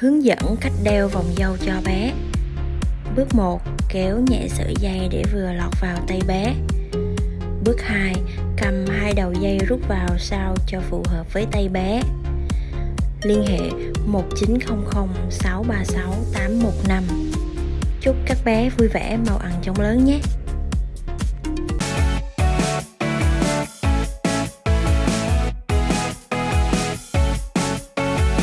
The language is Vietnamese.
Hướng dẫn cách đeo vòng dâu cho bé Bước 1. Kéo nhẹ sợi dây để vừa lọt vào tay bé Bước 2. Cầm hai đầu dây rút vào sao cho phù hợp với tay bé Liên hệ 1900 636 815 Chúc các bé vui vẻ màu ăn chóng lớn nhé